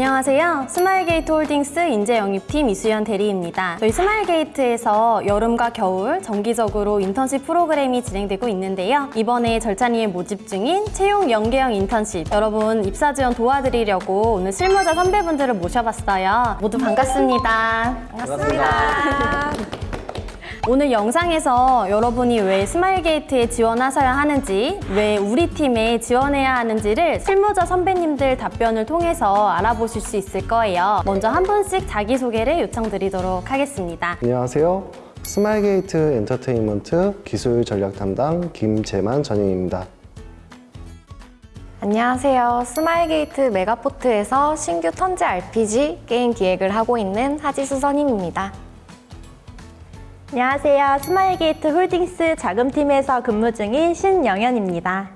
안녕하세요. 스마일게이트 홀딩스 인재영입팀 이수연 대리입니다. 저희 스마일게이트에서 여름과 겨울 정기적으로 인턴십 프로그램이 진행되고 있는데요. 이번에 절찬리에 모집 중인 채용 연계형 인턴십 여러분 입사 지원 도와드리려고 오늘 실무자 선배분들을 모셔봤어요. 모두 반갑습니다. 반갑습니다. 오늘 영상에서 여러분이 왜 스마일게이트에 지원하셔야 하는지, 왜 우리 팀에 지원해야 하는지를 실무자 선배님들 답변을 통해서 알아보실 수 있을 거예요. 먼저 한 분씩 자기소개를 요청드리도록 하겠습니다. 안녕하세요. 스마일게이트 엔터테인먼트 기술 전략 담당 김재만 전임입니다. 안녕하세요. 스마일게이트 메가포트에서 신규 턴제 RPG 게임 기획을 하고 있는 하지수 선임입니다. 안녕하세요. 스마일게이트 홀딩스 자금팀에서 근무 중인 신영현입니다.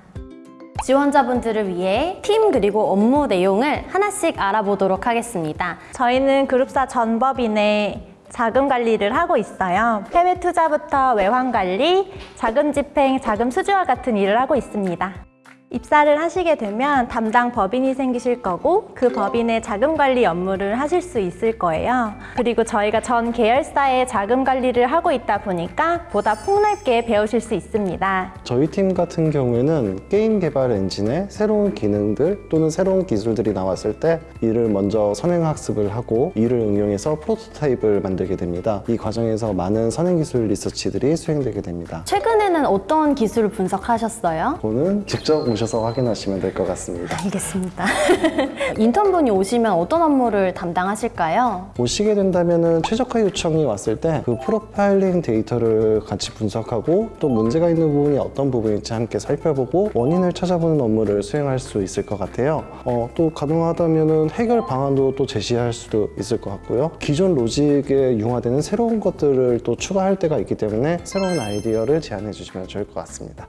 지원자분들을 위해 팀 그리고 업무 내용을 하나씩 알아보도록 하겠습니다. 저희는 그룹사 전법인의 자금 관리를 하고 있어요. 해외 투자부터 외환 관리, 자금 집행, 자금 수주와 같은 일을 하고 있습니다. 입사를 하시게 되면 담당 법인이 생기실 거고 그 법인의 자금 관리 업무를 하실 수 있을 거예요. 그리고 저희가 전 계열사의 자금 관리를 하고 있다 보니까 보다 폭넓게 배우실 수 있습니다. 저희 팀 같은 경우에는 게임 개발 엔진에 새로운 기능들 또는 새로운 기술들이 나왔을 때 이를 먼저 선행 학습을 하고 이를 응용해서 프로토타입을 만들게 됩니다. 이 과정에서 많은 선행 기술 리서치들이 수행되게 됩니다. 최근에는 어떤 기술을 분석하셨어요? 그거는 직접 오 셔서 확인하시면 될 것 같습니다. 알겠습니다. 인턴분이 오시면 어떤 업무를 담당하실까요? 오시게 된다면 최적화 요청이 왔을 때 그 프로파일링 데이터를 같이 분석하고 또 문제가 있는 부분이 어떤 부분인지 함께 살펴보고 원인을 찾아보는 업무를 수행할 수 있을 것 같아요. 어, 또 가능하다면 해결 방안도 또 제시할 수도 있을 것 같고요. 기존 로직에 융화되는 새로운 것들을 또 추가할 때가 있기 때문에 새로운 아이디어를 제안해 주시면 좋을 것 같습니다.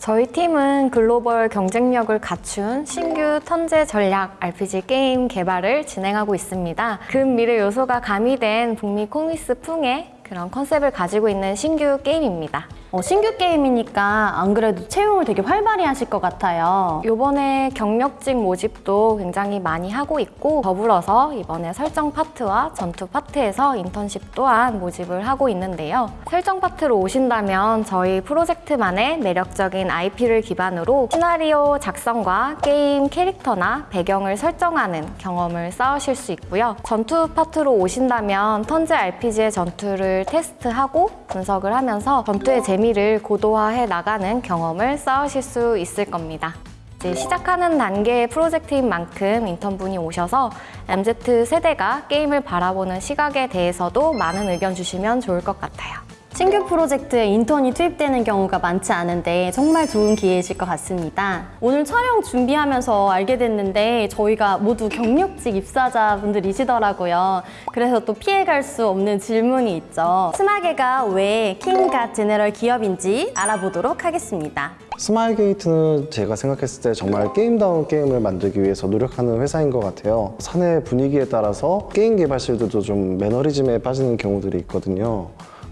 저희 팀은 글로벌 경쟁력을 갖춘 신규 턴제 전략 RPG 게임 개발을 진행하고 있습니다. 근미래 요소가 가미된 북미 comics 풍의 그런 컨셉을 가지고 있는 신규 게임입니다. 어, 신규 게임이니까 안 그래도 채용을 되게 활발히 하실 것 같아요. 이번에 경력직 모집도 굉장히 많이 하고 있고 더불어서 이번에 설정 파트와 전투 파트에서 인턴십 또한 모집을 하고 있는데요. 설정 파트로 오신다면 저희 프로젝트만의 매력적인 IP를 기반으로 시나리오 작성과 게임 캐릭터나 배경을 설정하는 경험을 쌓으실 수 있고요. 전투 파트로 오신다면 턴제 RPG의 전투를 테스트하고 분석을 하면서 전투의 재미를 고도화해 나가는 경험을 쌓으실 수 있을 겁니다. 시작하는 단계의 프로젝트인 만큼 인턴분이 오셔서 MZ 세대가 게임을 바라보는 시각에 대해서도 많은 의견 주시면 좋을 것 같아요. 신규 프로젝트에 인턴이 투입되는 경우가 많지 않은데 정말 좋은 기회이실 것 같습니다. 오늘 촬영 준비하면서 알게 됐는데 저희가 모두 경력직 입사자분들이시더라고요. 그래서 또 피해갈 수 없는 질문이 있죠. 스마게가 왜 king god general 기업인지 알아보도록 하겠습니다. 스마일게이트는 제가 생각했을 때 정말 게임다운 게임을 만들기 위해서 노력하는 회사인 것 같아요. 사내 분위기에 따라서 게임 개발실들도 좀 매너리즘에 빠지는 경우들이 있거든요.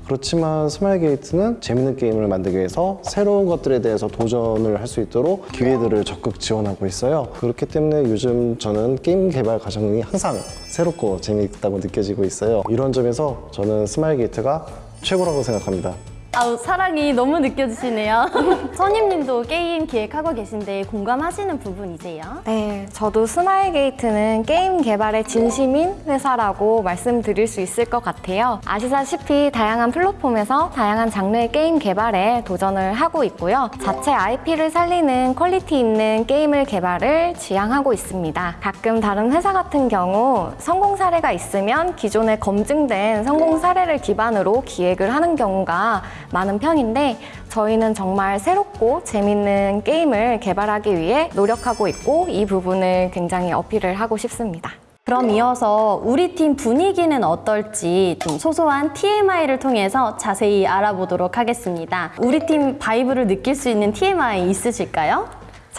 그렇지만 스마일 게이트는 재밌는 게임을 만들기 위해서 새로운 것들에 대해서 도전을 할 수 있도록 기회들을 적극 지원하고 있어요. 그렇기 때문에 요즘 저는 게임 개발 과정이 항상 새롭고 재미있다고 느껴지고 있어요. 이런 점에서 저는 스마일 게이트가 최고라고 생각합니다. 아우 사랑이 너무 느껴지시네요. 선임님도 게임 기획하고 계신데 공감하시는 부분이세요? 네, 저도 스마일게이트는 게임 개발에 진심인 회사라고 말씀드릴 수 있을 것 같아요. 아시다시피 다양한 플랫폼에서 다양한 장르의 게임 개발에 도전을 하고 있고요. 자체 IP를 살리는 quality 있는 게임을 개발을 지향하고 있습니다. 가끔 다른 회사 같은 경우 성공 사례가 있으면 기존에 검증된 성공 사례를 기반으로 기획을 하는 경우가 많은 편인데 저희는 정말 새롭고 재밌는 게임을 개발하기 위해 노력하고 있고 이 부분을 굉장히 어필을 하고 싶습니다. 그럼 이어서 우리 팀 분위기는 어떨지 좀 소소한 TMI를 통해서 자세히 알아보도록 하겠습니다. 우리 팀 바이브를 느낄 수 있는 TMI 있으실까요?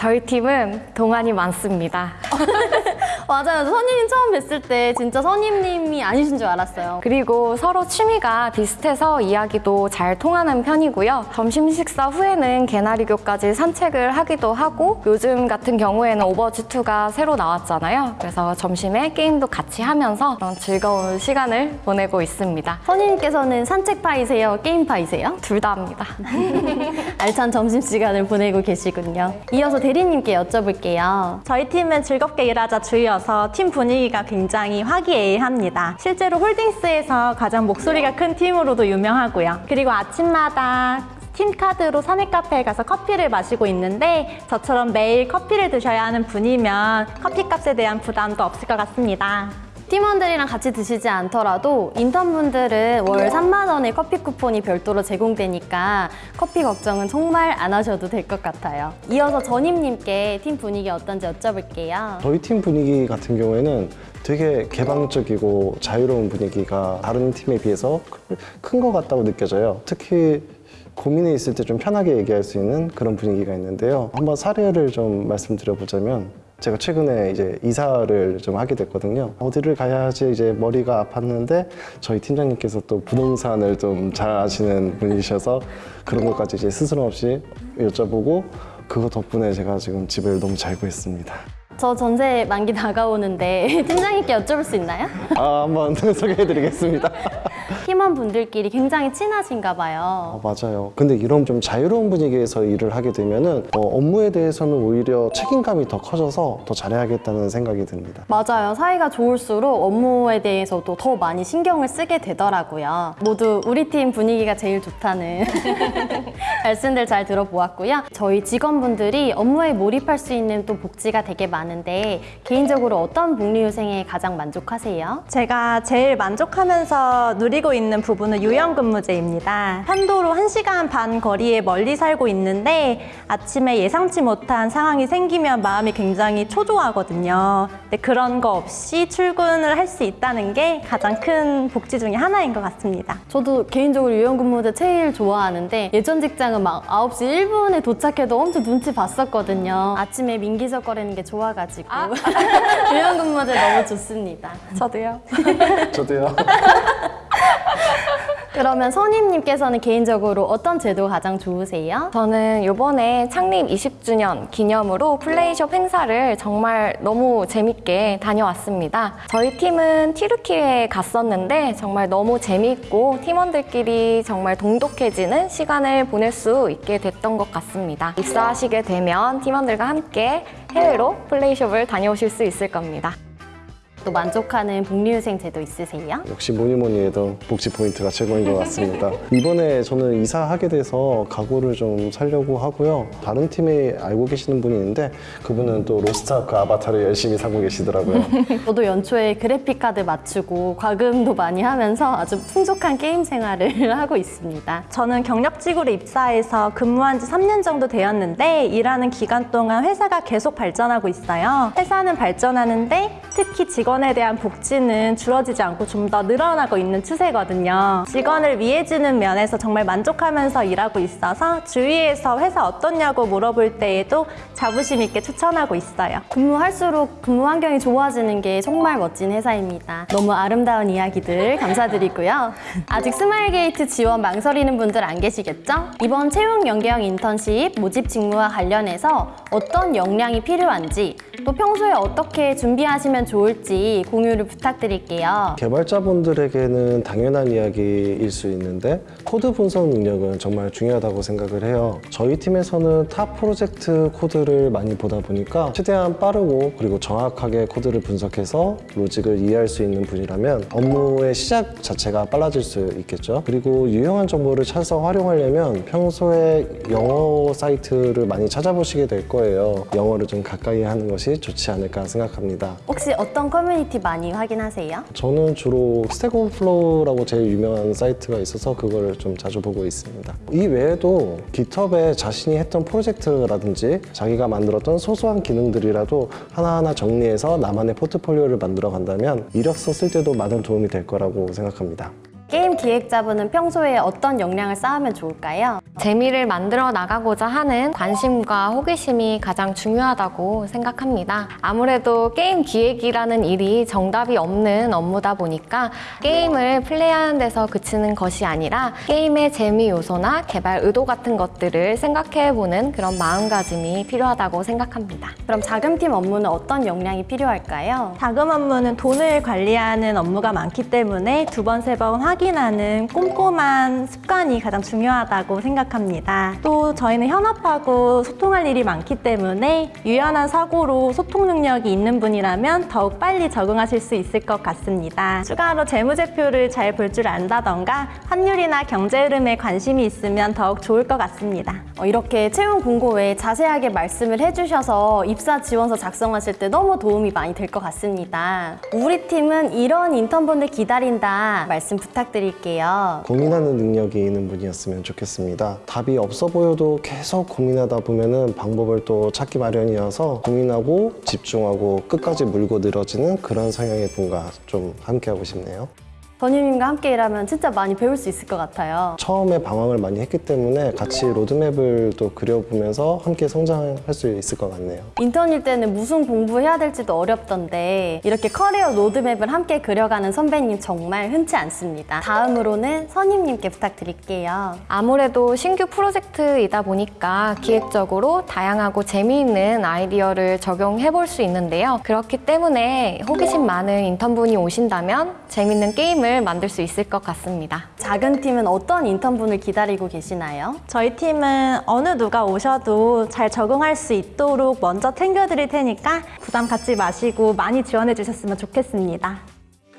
저희 팀은 동안이 많습니다. 맞아요. 선임님 처음 뵀을 때 진짜 선임님이 아니신 줄 알았어요. 그리고 서로 취미가 비슷해서 이야기도 잘 통하는 편이고요. 점심 식사 후에는 개나리교까지 산책을 하기도 하고 요즘 같은 경우에는 오버워치2가 새로 나왔잖아요. 그래서 점심에 게임도 같이 하면서 그런 즐거운 시간을 보내고 있습니다. 선임님께서는 산책파이세요? 게임파이세요? 둘 다 합니다. 알찬 점심시간을 보내고 계시군요. 이어서 대리님께 여쭤볼게요. 저희 팀은 즐겁게 일하자 주의여서 팀 분위기가 굉장히 화기애애합니다. 실제로 홀딩스에서 가장 목소리가 큰 팀으로도 유명하고요. 그리고 아침마다 팀 카드로 사내 카페에 가서 커피를 마시고 있는데 저처럼 매일 커피를 드셔야 하는 분이면 커피 값에 대한 부담도 없을 것 같습니다. 팀원들이랑 같이 드시지 않더라도 인턴분들은 월 3만 원의 커피 쿠폰이 별도로 제공되니까 커피 걱정은 정말 안 하셔도 될 것 같아요. 이어서 전임님께 팀 분위기 어떤지 여쭤볼게요. 저희 팀 분위기 같은 경우에는 되게 개방적이고 자유로운 분위기가 다른 팀에 비해서 큰 것 같다고 느껴져요. 특히 고민이 있을 때 좀 편하게 얘기할 수 있는 그런 분위기가 있는데요. 한번 사례를 좀 말씀드려보자면 제가 최근에 이제 이사를 좀 하게 됐거든요. 어디를 가야 하지 이제 머리가 아팠는데 저희 팀장님께서 또 부동산을 좀 잘 아시는 분이셔서 그런 것까지 이제 스스럼 없이 여쭤보고 그거 덕분에 제가 지금 집을 너무 잘 구했습니다. 저 전세 만기 다가오는데 팀장님께 여쭤볼 수 있나요? 아, 한번 소개해드리겠습니다. 팀원분들끼리 굉장히 친하신가 아, 봐요. 맞아요. 근데 이런 좀 자유로운 분위기에서 일을 하게 되면 은 어, 업무에 대해서는 오히려 책임감이 더 커져서 더 잘해야겠다는 생각이 듭니다. 맞아요. 사이가 좋을수록 업무에 대해서도 더 많이 신경을 쓰게 되더라고요. 모두 우리 팀 분위기가 제일 좋다는 말씀들 잘 들어보았고요. 저희 직원분들이 업무에 몰입할 수 있는 또 복지가 되게 많은데 개인적으로 어떤 복리후생에 가장 만족하세요? 제가 제일 만족하면서 누리고 있는 부분은 유연근무제입니다. 편도로 1시간 반 거리에 멀리 살고 있는데 아침에 예상치 못한 상황이 생기면 마음이 굉장히 초조하거든요. 근데 그런 거 없이 출근을 할 수 있다는 게 가장 큰 복지 중에 하나인 것 같습니다. 저도 개인적으로 유연근무제 제일 좋아하는데 예전 직장은 막 9시 1분에 도착해도 엄청 눈치 봤었거든요. 아침에 민기적거리는 게 좋아가지고 유연근무제 너무 좋습니다. 저도요. 저도요. 그러면 선임님께서는 개인적으로 어떤 제도가 가장 좋으세요? 저는 이번에 창립 20주년 기념으로 플레이숍 행사를 정말 너무 재밌게 다녀왔습니다. 저희 팀은 티르키에 갔었는데 정말 너무 재밌고 팀원들끼리 정말 동독해지는 시간을 보낼 수 있게 됐던 것 같습니다. 입사하시게 되면 팀원들과 함께 해외로 playshop을 다녀오실 수 있을 겁니다. 또 만족하는 복리후생 제도 있으세요? 역시 뭐니 뭐니 해도 복지 포인트가 최고인 것 같습니다. 이번에 저는 이사하게 돼서 가구를 좀 사려고 하고요. 다른 팀에 알고 계시는 분이 있는데 그분은 또 로스트아크 아바타를 열심히 사고 계시더라고요. 저도 연초에 그래픽카드 맞추고 과금도 많이 하면서 아주 풍족한 게임 생활을 하고 있습니다. 저는 경력직으로 입사해서 근무한 지 3년 정도 되었는데 일하는 기간 동안 회사가 계속 발전하고 있어요. 회사는 발전하는데 특히 직원에 대한 복지는 줄어지지 않고 좀 더 늘어나고 있는 추세거든요. 직원을 위해주는 면에서 정말 만족하면서 일하고 있어서 주위에서 회사 어떻냐고 물어볼 때에도 자부심 있게 추천하고 있어요. 근무할수록 근무 환경이 좋아지는 게 정말 멋진 회사입니다. 너무 아름다운 이야기들 감사드리고요. 아직 스마일게이트 지원 망설이는 분들 안 계시겠죠? 이번 채용 연계형 인턴십 모집 직무와 관련해서 어떤 역량이 필요한지 또 평소에 어떻게 준비하시면 좋을지 공유를 부탁드릴게요. 개발자분들에게는 당연한 이야기일 수 있는데 코드 분석 능력은 정말 중요하다고 생각을 해요. 저희 팀에서는 타 프로젝트 코드를 많이 보다 보니까 최대한 빠르고 그리고 정확하게 코드를 분석해서 로직을 이해할 수 있는 분이라면 업무의 시작 자체가 빨라질 수 있겠죠. 그리고 유용한 정보를 찾아서 활용하려면 평소에 영어 사이트를 많이 찾아보시게 될 거예요. 영어를 좀 가까이 하는 것이 좋지 않을까 생각합니다. 혹시 어떤 커뮤니티 많이 확인하세요? 저는 주로 Stack Overflow라고 제일 유명한 사이트가 있어서 그걸 좀 자주 보고 있습니다. 이 외에도 GitHub에 자신이 했던 프로젝트라든지 자기가 만들었던 소소한 기능들이라도 하나하나 정리해서 나만의 포트폴리오를 만들어 간다면 이력서 쓸 때도 많은 도움이 될 거라고 생각합니다. 게임 기획자분은 평소에 어떤 역량을 쌓으면 좋을까요? 재미를 만들어 나가고자 하는 관심과 호기심이 가장 중요하다고 생각합니다. 아무래도 게임 기획이라는 일이 정답이 없는 업무다 보니까 게임을 플레이하는 데서 그치는 것이 아니라 게임의 재미 요소나 개발 의도 같은 것들을 생각해보는 그런 마음가짐이 필요하다고 생각합니다. 그럼 자금팀 업무는 어떤 역량이 필요할까요? 자금 업무는 돈을 관리하는 업무가 많기 때문에 두 번, 세 번 확인하는 꼼꼼한 습관이 가장 중요하다고 생각합니다. 또 저희는 현업하고 소통할 일이 많기 때문에 유연한 사고로 소통 능력이 있는 분이라면 더욱 빨리 적응하실 수 있을 것 같습니다. 추가로 재무제표를 잘 볼 줄 안다던가 환율이나 경제 흐름에 관심이 있으면 더욱 좋을 것 같습니다. 어, 이렇게 채용 공고 외에 자세하게 말씀을 해주셔서 입사 지원서 작성하실 때 너무 도움이 많이 될 것 같습니다. 우리 팀은 이런 인턴분들 기다린다 말씀 부탁드 릴게요. 고민하는 능력이 있는 분이었으면 좋겠습니다. 답이 없어 보여도 계속 고민하다 보면 은 방법을 또 찾기 마련이어서 고민하고 집중하고 끝까지 물고 늘어지는 그런 성향의 분과 좀 함께하고 싶네요. 전유님과 함께 일하면 진짜 많이 배울 수 있을 것 같아요. 처음에 방황을 많이 했기 때문에 같이 로드맵을 또 그려보면서 함께 성장할 수 있을 것 같네요. 인턴일 때는 무슨 공부해야 될지도 어렵던데 이렇게 커리어 로드맵을 함께 그려가는 선배님 정말 흔치 않습니다. 다음으로는 선임님께 부탁드릴게요. 아무래도 신규 프로젝트이다 보니까 기획적으로 다양하고 재미있는 아이디어를 적용해 볼 수 있는데요. 그렇기 때문에 호기심 많은 인턴분이 오신다면 재밌는 게임을 만들 수 있을 것 같습니다. 작은 팀은 어떤 인턴분을 기다리고 계시나요? 저희 팀은 어느 누가 오셔도 잘 적응할 수 있도록 먼저 챙겨드릴 테니까 부담 갖지 마시고 많이 지원해 주셨으면 좋겠습니다.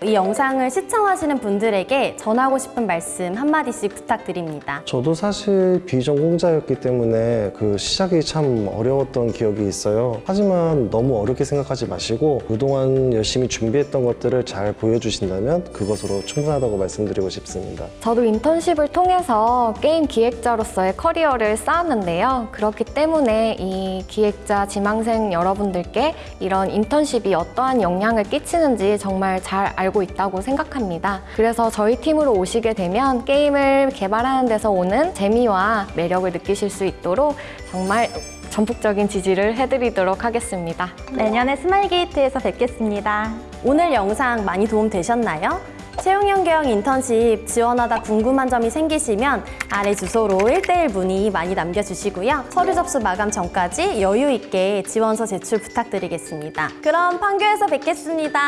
이 영상을 시청하시는 분들에게 전하고 싶은 말씀 한마디씩 부탁드립니다. 저도 사실 비전공자였기 때문에 그 시작이 참 어려웠던 기억이 있어요. 하지만 너무 어렵게 생각하지 마시고 그동안 열심히 준비했던 것들을 잘 보여주신다면 그것으로 충분하다고 말씀드리고 싶습니다. 저도 인턴십을 통해서 게임 기획자로서의 커리어를 쌓았는데요. 그렇기 때문에 이 기획자 지망생 여러분들께 이런 인턴십이 어떠한 영향을 끼치는지 정말 잘 알고 있다고 생각합니다. 그래서 저희 팀으로 오시게 되면 게임을 개발하는 데서 오는 재미와 매력을 느끼실 수 있도록 정말 전폭적인 지지를 해드리도록 하겠습니다. 내년에 스마일게이트에서 뵙겠습니다. 오늘 영상 많이 도움 되셨나요? 채용연계형 인턴십 지원하다 궁금한 점이 생기시면 아래 주소로 1대1 문의 많이 남겨주시고요. 서류 접수 마감 전까지 여유 있게 지원서 제출 부탁드리겠습니다. 그럼 판교에서 뵙겠습니다.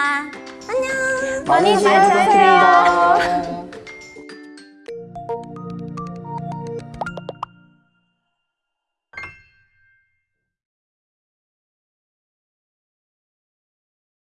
안녕! 많이 잘 부탁드립니다.